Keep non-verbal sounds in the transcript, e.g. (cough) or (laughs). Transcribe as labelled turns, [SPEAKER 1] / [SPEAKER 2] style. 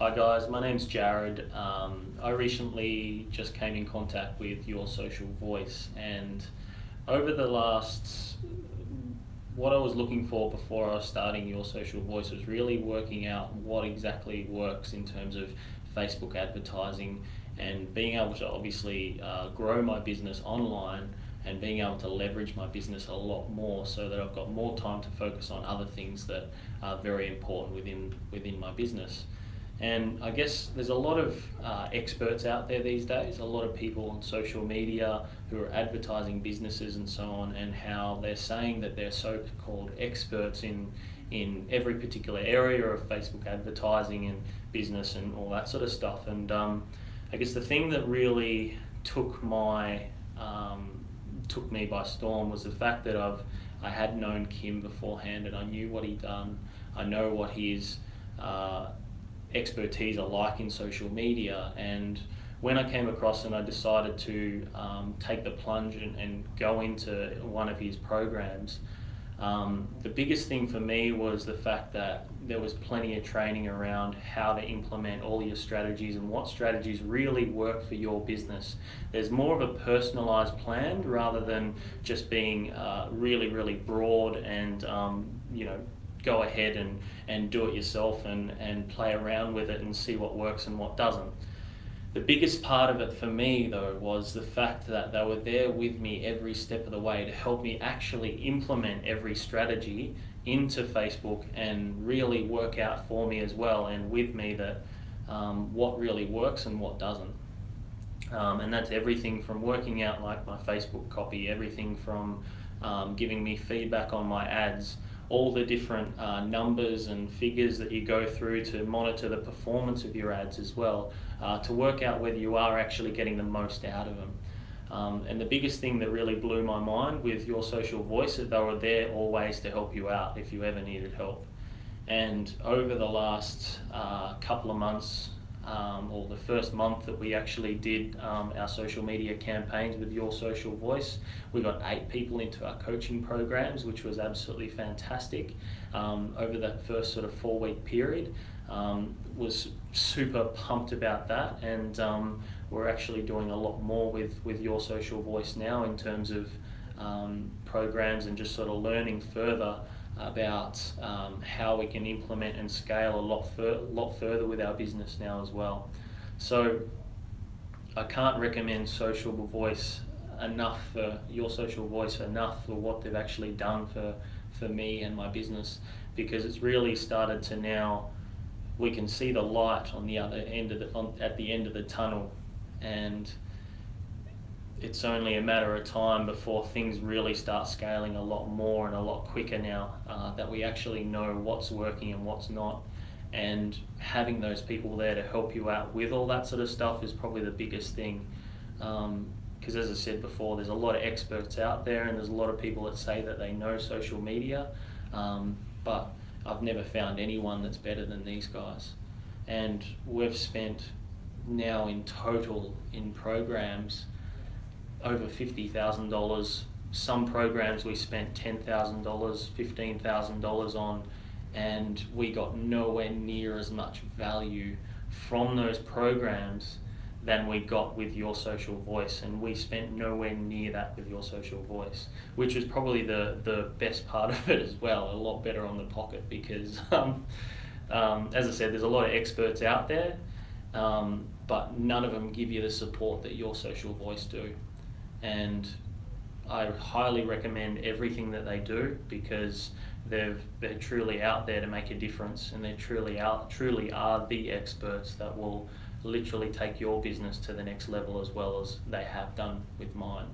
[SPEAKER 1] Hi guys, my name's Jared. Um, I recently just came in contact with Your Social Voice and over the last, what I was looking for before I was starting Your Social Voice was really working out what exactly works in terms of Facebook advertising and being able to obviously uh, grow my business online and being able to leverage my business a lot more so that I've got more time to focus on other things that are very important within within my business. And I guess there's a lot of uh, experts out there these days, a lot of people on social media who are advertising businesses and so on, and how they're saying that they're so-called experts in in every particular area of Facebook advertising and business and all that sort of stuff. And um, I guess the thing that really took my um, took me by storm was the fact that I've I had known Kim beforehand and I knew what he'd done. I know what his uh, expertise are like in social media and when I came across and I decided to um, take the plunge and, and go into one of his programs, um, the biggest thing for me was the fact that there was plenty of training around how to implement all your strategies and what strategies really work for your business. There's more of a personalized plan rather than just being uh, really, really broad and um, you know go ahead and, and do it yourself and, and play around with it and see what works and what doesn't. The biggest part of it for me, though, was the fact that they were there with me every step of the way to help me actually implement every strategy into Facebook and really work out for me as well and with me that um, what really works and what doesn't. Um, and that's everything from working out like my Facebook copy, everything from um, giving me feedback on my ads, all the different uh, numbers and figures that you go through to monitor the performance of your ads as well, uh, to work out whether you are actually getting the most out of them. Um, and the biggest thing that really blew my mind with your social voice is they were there always to help you out if you ever needed help. And over the last uh, couple of months, um, or the first month that we actually did um, our social media campaigns with Your Social Voice. We got eight people into our coaching programs, which was absolutely fantastic um, over that first sort of four week period. Um, was super pumped about that and um, we're actually doing a lot more with, with Your Social Voice now in terms of um, programs and just sort of learning further about um, how we can implement and scale a lot, lot further with our business now as well. So I can't recommend Social Voice enough for your social voice enough for what they've actually done for for me and my business because it's really started to now we can see the light on the other end of the on, at the end of the tunnel and it's only a matter of time before things really start scaling a lot more and a lot quicker now uh, that we actually know what's working and what's not. And having those people there to help you out with all that sort of stuff is probably the biggest thing. Because um, as I said before there's a lot of experts out there and there's a lot of people that say that they know social media um, but I've never found anyone that's better than these guys. And we've spent now in total in programs over $50,000. Some programs we spent $10,000, $15,000 on and we got nowhere near as much value from those programs than we got with your social voice and we spent nowhere near that with your social voice which was probably the the best part (laughs) of it as well a lot better on the pocket because (laughs) um, um, as I said there's a lot of experts out there um, but none of them give you the support that your social voice do and I highly recommend everything that they do because they've they're truly out there to make a difference and they truly out truly are the experts that will literally take your business to the next level as well as they have done with mine.